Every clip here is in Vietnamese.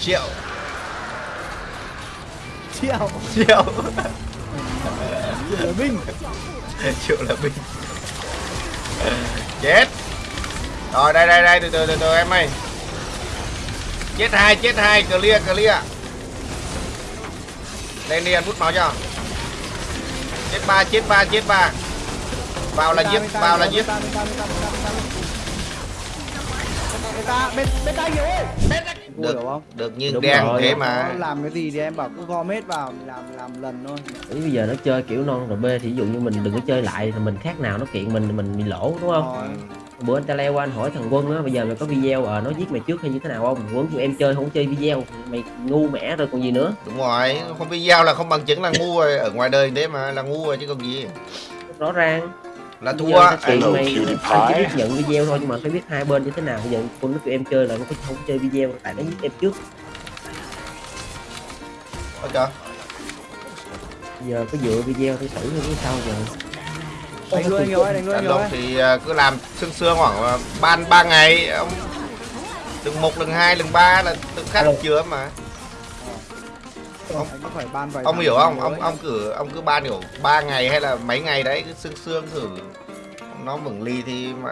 triệu. Triệu. Triệu. Triệu là binh triệu là binh chết. Rồi đây đây đây từ từ từ từ em ơi. Chết hai chết hai clear clear. Lên đi ăn bút máu cho. Chết ba chết ba chết ba. Vào là giết vào là giết bên ta bên bên ta bên ta bên ta nhiều ơi được hiểu không được. Như Đúng đen rồi. thế mà. làm cái gì thì em bảo cứ gom hết vào mình làm làm lần thôi. Ý bây giờ nó chơi kiểu non rồi bê thì ví dụ như mình đừng có chơi lại thì mình khác nào nó kiện mình mình bị lỗ đúng không? Rồi. Bữa anh ta leo qua anh hỏi thằng quân á bây giờ mày có video ờ nó giết mày trước hay như thế nào không? Quân kêu em chơi không chơi video mày ngu mẻ rồi còn gì nữa. Đúng rồi không video là không bằng chứng là ngu rồi. Ở ngoài đời thế mà là ngu rồi chứ còn gì. Rõ ràng là thua anh chỉ biết nhận video thôi nhưng mà phải biết hai bên như thế nào. Bây giờ quân nó kêu em chơi là nó không chơi video tại nó giết em trước. Trời. giờ có dựa video thì xử như sao giờ. Đánh luôn ơi đánh luôn thì à, cứ làm sương sương khoảng à, ban ba ngày ông. Lần một lần hai lần ba là tự khắc Alo. chứa mà anh phải ban vài ông hiểu không? ông ấy. ông cứ ông cứ ban kiểu ba ngày hay là mấy ngày đấy cứ sương sương thử. Nó vững lì thì mà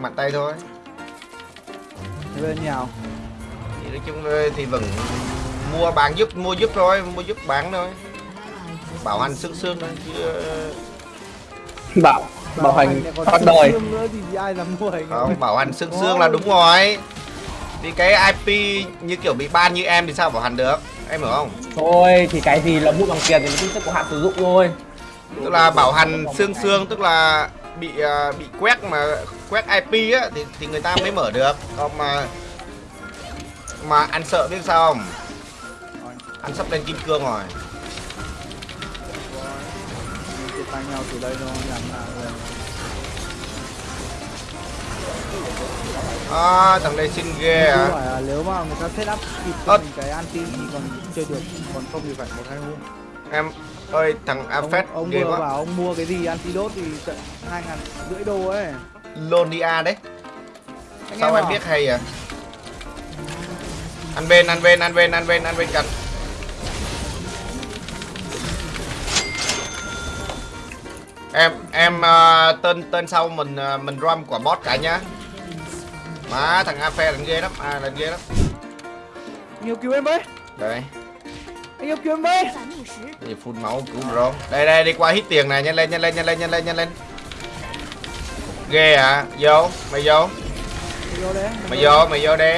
mặt tay thôi. Thế bên nhau thì nói chung là thì vẫn mua bán giúp mua giúp thôi mua giúp bán thôi. Bảo hành sương sương thôi chứ ờ, bảo bảo hành bắt xương đời. xương nữa thì ai dám mua hành không bảo hành sương sương là đúng rồi. Thì cái IP như kiểu bị ban như em thì sao bảo hành được em hiểu không? Thôi thì cái gì là mua bằng tiền thì nó cũng sẽ có hạn sử dụng thôi. Tức là bảo hành xương xương tức là bị à, bị quét mà quét IP á thì thì người ta mới mở được. Còn mà mà anh sợ biết sao không? Anh sắp lên kim cương rồi. Tay nhau từ đây thôi làm nào rồi à, thằng đây xin ghê à. phải là nếu mà người ta set up kịp cho mình cái anti thì còn chơi được còn không thì phải một hai hôm. Em ơi thằng ông, Afet ông ghê vừa quá. bảo ông mua cái gì antidote thì tận hai ngàn rưỡi đô ấy. Lonia đấy. Anh sao em bảo, biết hay à? Ăn bên ăn bên ăn bên ăn bên ăn bên cạnh em em à, tên tên sau mình à, mình rom quả boss cả nhá má thằng Afe lần ghê lắm. À lần ghê lắm. Nhiều cứu em với. Đây. Anh yêu cứu em với. Thì phun máu cứu bro đây đây đi qua hít tiền này. Nhanh lên nhanh lên nhanh lên nhanh lên nhanh lên. Ghê à. Vô mày vô. Mày vô đấy mày vô mày vô đi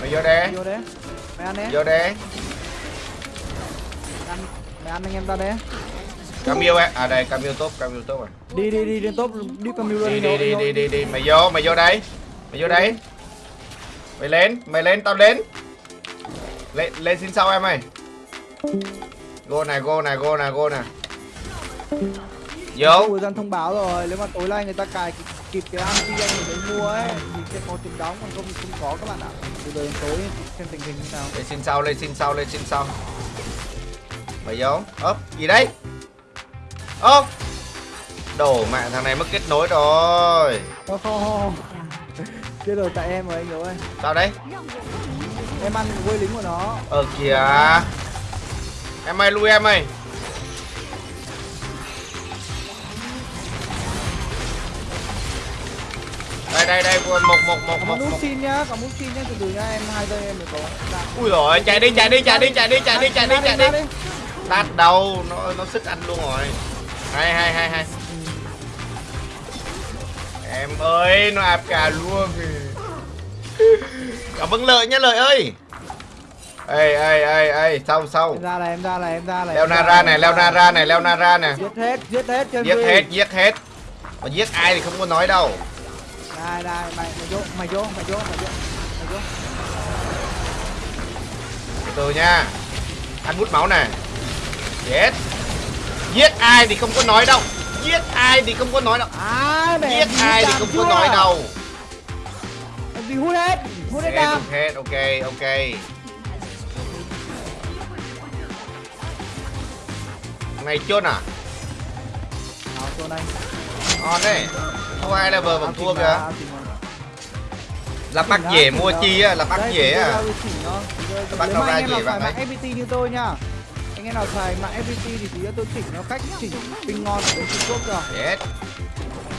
mày vô đi mày vô đấy mày ăn đấy vô đi ăn mày ăn anh em ta đấy Camille á à đây Camille tốt Camille tốt rồi. Đi đi đi lên top đi luôn. Đi đi đi đi đi đi. Mày vô mày vô đây. Mày vô đây mày lên mày lên tao đến. Lên lên xin sau em ơi. Go này go này go này go này. Vô thời gian thông báo rồi nếu mà tối nay người ta cài kịp, kịp cái anti anh mới mua ấy. Thì sẽ có tiền đóng còn không thì không có các bạn ạ. Từ giờ đến tối xem tình hình như nào. Lên xin sau lên xin sau lên xin sau. Mày vô. Ốp gì đấy? Ốp. Đổ mẹ thằng này mất kết nối rồi. Không chết rồi tại em rồi anh hiểu ơi. Sao đấy. Em ăn quê lính của nó. Ờ kìa. Em ơi lui em ơi. Đây đây đây một một một một một một xin nhá có nút xin nhá. Từ từ nhá em hai giây em mới có. Ui rồi chạy đi chạy đi chạy đi chạy đi chạy đi chạy đi chạy đi. đắt đâu nó nó sức ăn luôn rồi. Hay hay hay hay em ơi nó áp cả luôn cảm ơn lợi nhá lợi ơi. Ê ê ê ê sau sau. Em ra này em ra này em ra này. Leo nara này leo nara này leo nara này. Giết hết giết hết chân giết hết giết hết. Mà giết ai thì không có nói đâu. Đây đây mày mày vô mày vô mày vô mày vô mày vô. Từ từ nha. Ăn hút máu này. Chết. Giết ai thì không có nói đâu giết ai thì không có nói đâu. À, giết ai thì không có nói đâu. Bị hút hết hút hết đam. hết ok ok. Này chôn à? Chôn anh. Ngon đấy. Không ai level bằng thua kìa. là bác dễ mua chi á là bác dễ à? bác đâu ra dễ bạn ấy hay như tôi nha anh em nào xài mạng FPT thì tí nữa tôi chỉnh nó cách chỉnh pin ngon ở bên Trung Quốc rồi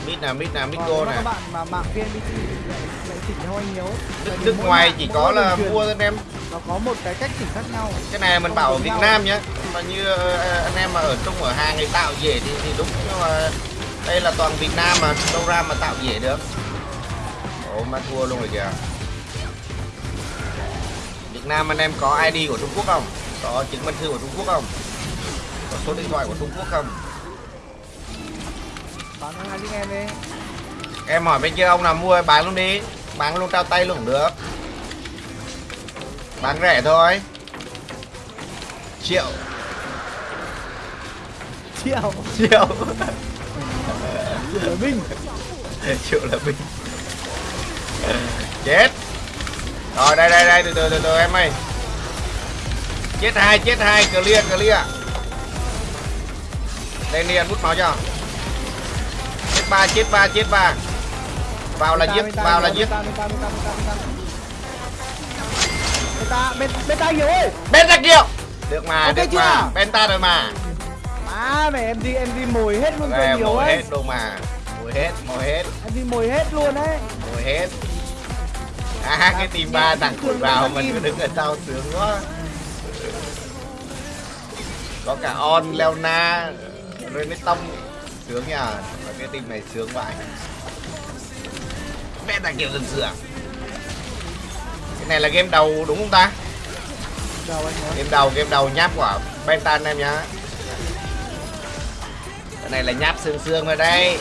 mid nè mid nè mid còn go nè các bạn mà mạng VNPT thì lại, lại chỉnh theo anh hiếu nước, nước ngoài chỉ có là mua anh em. nó có một cái cách chỉnh khác nhau. Cái này mình bảo ở Việt. Nam nhá. Mà như ờ, anh em mà ở Trung ở Hà người tạo dễ thì, thì đúng nhưng mà đây là toàn Việt Nam mà đâu ra mà tạo dễ được. Ồ mà thua luôn rồi kìa. Việt Nam anh em có ID của Trung Quốc không có chứng minh thư của Trung Quốc không? Có số điện thoại của Trung Quốc không? Bán hai em đi. Em hỏi bên kia ông nào mua bán luôn đi. Bán luôn trao tay luôn cũng được. Bán rẻ thôi. Triệu. Triệu. Triệu. Triệu là binh triệu là bình chết. Rồi đây đây đây từ từ từ từ em ơi chết hai chết hai clear clear. Đây đi ăn hút máu cho. Chết ba chết ba chết ba. Vào là giết vào là giết. bên beta nhiều ơi. Bên ra kiệu được mà Ok được chưa? mà. Bên ta rồi mà. Má mày em đi em đi mồi hết luôn cơ nhiều ấy. hết luôn mà. Mồi hết mồi hết. Em đi mồi hết luôn đấy mồi hết. À cái team ba thằng cùi vào mình cứ đứng ở sau sướng quá có cả on leona rồi rene tông sướng nhỉ và cái team này sướng vãi mẹ ta kiểu rừng rửa cái này là game đầu đúng không ta? Đầu game đầu game đầu nháp quả bentan em nhá. Cái này là nháp xương xương rồi đây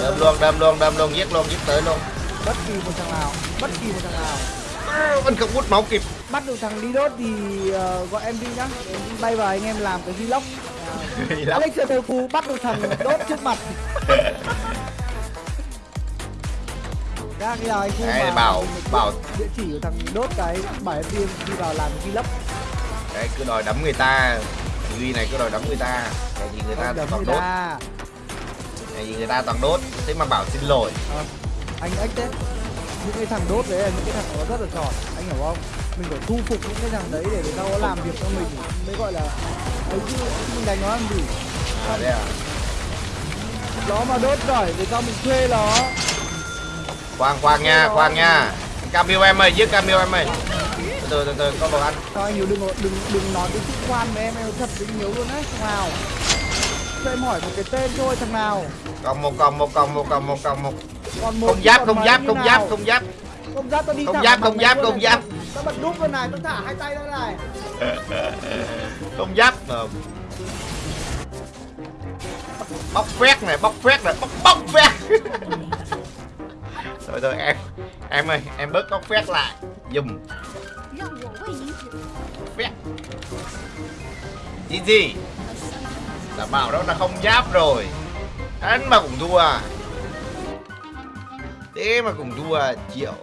đâm luôn đâm luôn đâm luôn giết luôn giết tới luôn. Bất kỳ một thằng nào bất kỳ một thằng nào. À, vẫn không hút máu kịp. Bắt được thằng đi đốt thì ờ, gọi em đi nhá. Em đi bay vào anh em làm cái vlog. Lắm. Alex Thơ Phú bắt được thằng đốt trước mặt. Các giờ anh Phu Đấy, vào bảo- mình bảo- địa chỉ của thằng đốt cái bảo em đi đi vào làm cái vlog. Đấy, cứ đòi đấm người ta. Duy này cứ đòi đấm người ta. Cái gì người ta toàn người đốt. Cái gì người ta toàn đốt. Thế mà bảo xin lỗi. Ờ, anh ếch đấy những cái thằng đốt đấy là những cái thằng nó rất là giỏi anh hiểu không? Mình phải thu phục những cái thằng đấy để người ta có làm việc cho mình mới gọi là ấy chứ mình đánh nó làm gì? À, đấy à. nó mà đốt giỏi thì sao mình thuê nó. Khoan khoan nha khoan nha. Camille em ơi giết Camille em ơi. Từ từ từ có đồ ăn. Sao anh Hiếu đừng đừng đừng nói cái chữ khoan với em em thật với Hiếu luôn đấy thằng nào? Cho em hỏi một cái tên thôi thằng nào? Còn một còn một còn một còn một còn một còn một không giáp, không giáp, không giáp, không giáp. Không giáp tao đi Không giáp, không giáp, không giáp. Tao bật đúp này, tao thả hai tay ra này. Không giáp. Bóc phét này, bóc phét này, bóc bóc phét. Thôi thôi em. Em ơi, em bớt bóc phét lại. Dùm. Phét. gì gì Đảm bảo đó là không giáp rồi anh mà cũng thua à? tema com duas ciao